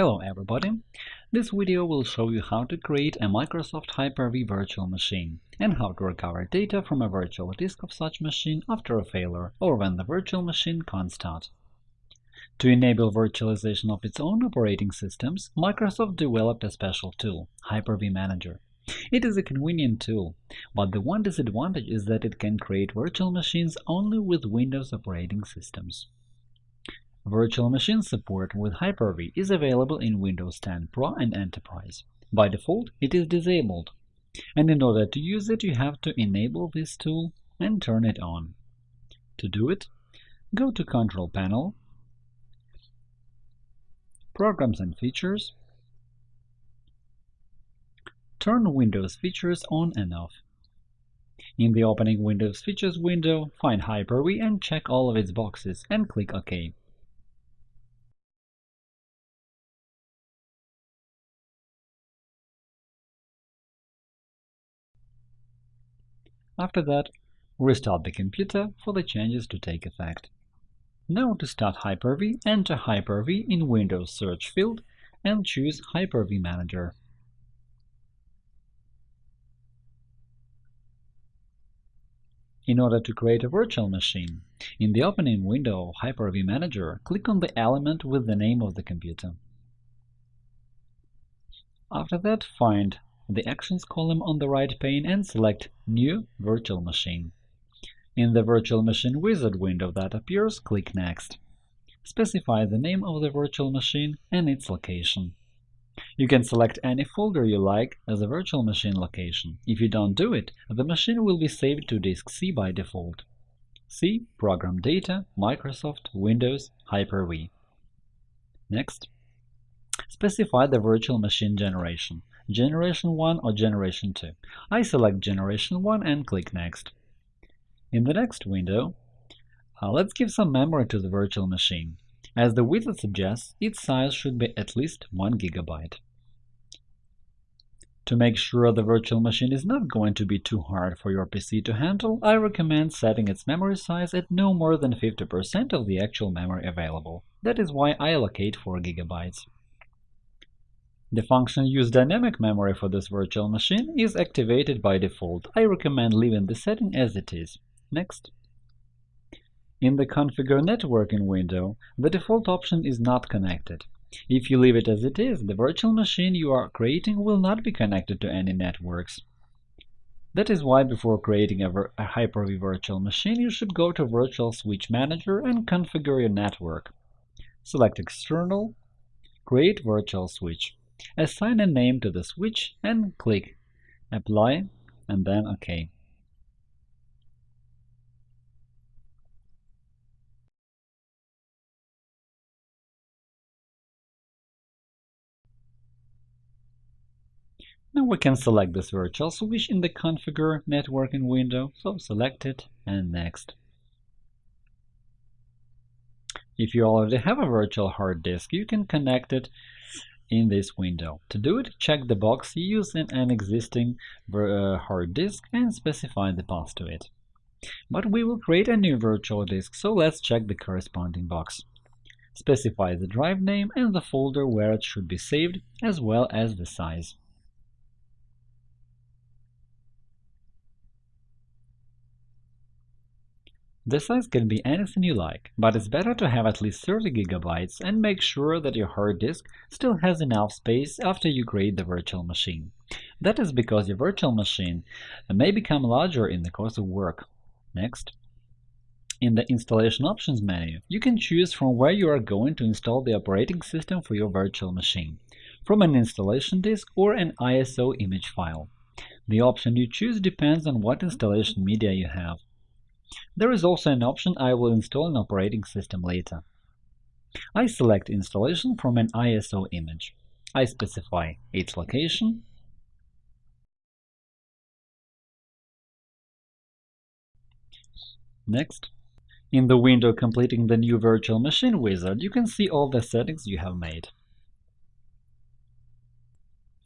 Hello everybody! This video will show you how to create a Microsoft Hyper-V virtual machine and how to recover data from a virtual disk of such machine after a failure or when the virtual machine can't start. To enable virtualization of its own operating systems, Microsoft developed a special tool, Hyper-V Manager. It is a convenient tool, but the one disadvantage is that it can create virtual machines only with Windows operating systems. Virtual machine support with Hyper-V is available in Windows 10 Pro and Enterprise. By default, it is disabled, and in order to use it, you have to enable this tool and turn it on. To do it, go to Control Panel, Programs and Features, turn Windows Features on and off. In the opening Windows Features window, find Hyper-V and check all of its boxes, and click OK. After that, restart the computer for the changes to take effect. Now to start Hyper-V, enter Hyper-V in Windows search field and choose Hyper-V Manager. In order to create a virtual machine, in the opening window of Hyper-V Manager, click on the element with the name of the computer. After that, find the Actions column on the right pane and select New Virtual Machine. In the Virtual Machine Wizard window that appears, click Next. Specify the name of the virtual machine and its location. You can select any folder you like as a virtual machine location. If you don't do it, the machine will be saved to disk C by default. C Program Data, Microsoft, Windows, Hyper-V. Next, specify the virtual machine generation generation 1 or generation 2. I select generation 1 and click Next. In the next window, uh, let's give some memory to the virtual machine. As the wizard suggests, its size should be at least 1 GB. To make sure the virtual machine is not going to be too hard for your PC to handle, I recommend setting its memory size at no more than 50% of the actual memory available. That is why I allocate 4 GB. The function Use dynamic memory for this virtual machine is activated by default. I recommend leaving the setting as it is. Next. In the Configure Networking window, the default option is not connected. If you leave it as it is, the virtual machine you are creating will not be connected to any networks. That is why before creating a, a Hyper-V virtual machine, you should go to Virtual Switch Manager and configure your network. Select External, Create Virtual Switch. Assign a name to the switch and click Apply and then OK. Now we can select this virtual switch in the Configure networking window, so select it and Next. If you already have a virtual hard disk, you can connect it in this window. To do it, check the box using an existing uh, hard disk and specify the path to it. But we will create a new virtual disk, so let's check the corresponding box. Specify the drive name and the folder where it should be saved, as well as the size. The size can be anything you like, but it's better to have at least 30 GB and make sure that your hard disk still has enough space after you create the virtual machine. That is because your virtual machine may become larger in the course of work. Next. In the Installation Options menu, you can choose from where you are going to install the operating system for your virtual machine, from an installation disk or an ISO image file. The option you choose depends on what installation media you have. There is also an option I will install an operating system later. I select installation from an ISO image. I specify its location, Next, in the window completing the new virtual machine wizard, you can see all the settings you have made.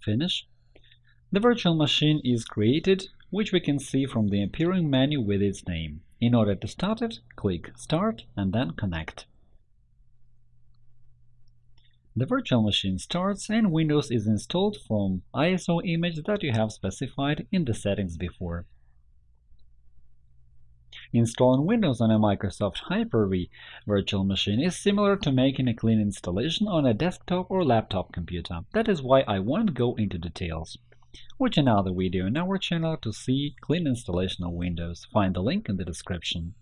Finish. The virtual machine is created, which we can see from the appearing menu with its name. In order to start it, click Start and then Connect. The virtual machine starts and Windows is installed from ISO image that you have specified in the settings before. Installing Windows on a Microsoft Hyper-V virtual machine is similar to making a clean installation on a desktop or laptop computer. That is why I won't go into details. Watch another video on our channel to see clean installation of Windows. Find the link in the description.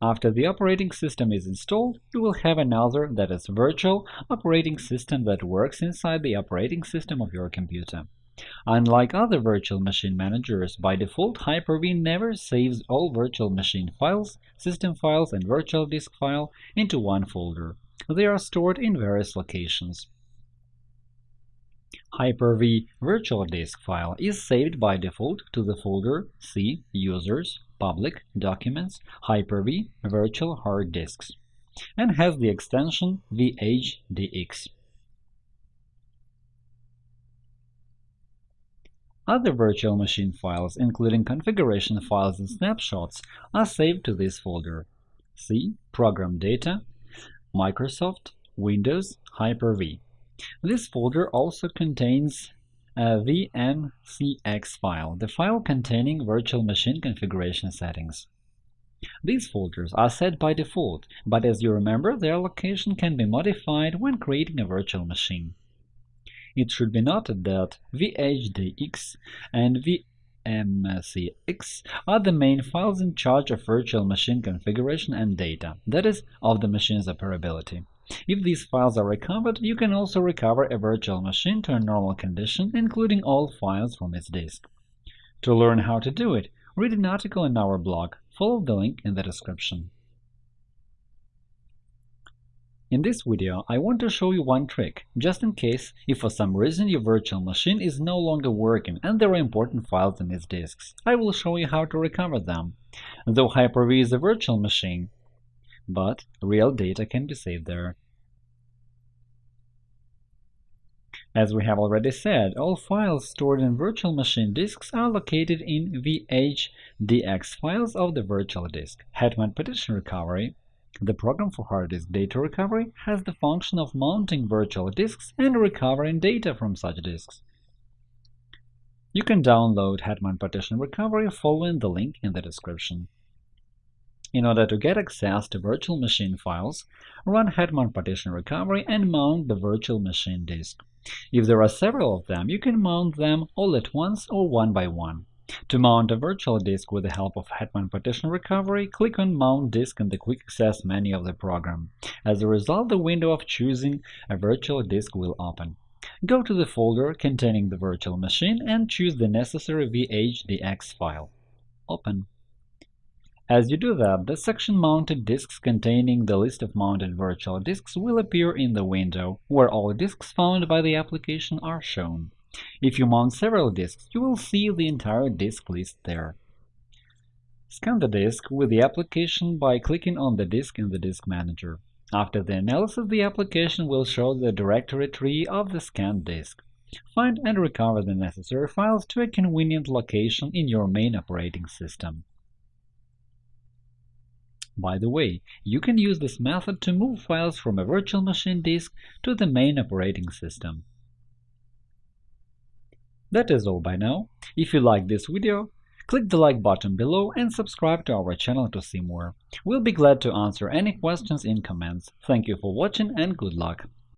After the operating system is installed, you will have another, that is virtual, operating system that works inside the operating system of your computer. Unlike other virtual machine managers, by default Hyper-V never saves all virtual machine files, system files, and virtual disk file into one folder. They are stored in various locations. Hyper-V virtual disk file is saved by default to the folder C Users Public Documents Hyper-V Virtual Hard Disks and has the extension VHDX. Other virtual machine files, including configuration files and snapshots, are saved to this folder. C Program Data, Microsoft, Windows, Hyper-V. This folder also contains a VMCX file, the file containing virtual machine configuration settings. These folders are set by default, but as you remember, their location can be modified when creating a virtual machine. It should be noted that VHDX and VMCX are the main files in charge of virtual machine configuration and data, that is, of the machine's operability. If these files are recovered, you can also recover a virtual machine to a normal condition, including all files from its disk. To learn how to do it, read an article in our blog. Follow the link in the description. In this video, I want to show you one trick, just in case if for some reason your virtual machine is no longer working and there are important files in its disks. I will show you how to recover them. Though Hyper-V is a virtual machine, but real data can be saved there. As we have already said, all files stored in virtual machine disks are located in VHDX files of the virtual disk. Hetman Partition Recovery the program for hard disk data recovery has the function of mounting virtual disks and recovering data from such disks. You can download Hetman Partition Recovery following the link in the description. In order to get access to virtual machine files, run Hetman Partition Recovery and mount the virtual machine disk. If there are several of them, you can mount them all at once or one by one. To mount a virtual disk with the help of Hetman Partition Recovery, click on Mount Disk in the Quick Access menu of the program. As a result, the window of choosing a virtual disk will open. Go to the folder containing the virtual machine and choose the necessary VHDX file. Open. As you do that, the section Mounted disks containing the list of mounted virtual disks will appear in the window, where all disks found by the application are shown. If you mount several disks, you will see the entire disk list there. Scan the disk with the application by clicking on the disk in the Disk Manager. After the analysis, the application will show the directory tree of the scanned disk. Find and recover the necessary files to a convenient location in your main operating system. By the way, you can use this method to move files from a virtual machine disk to the main operating system. That is all by now. If you like this video, click the like button below and subscribe to our channel to see more. We'll be glad to answer any questions in comments. Thank you for watching and good luck!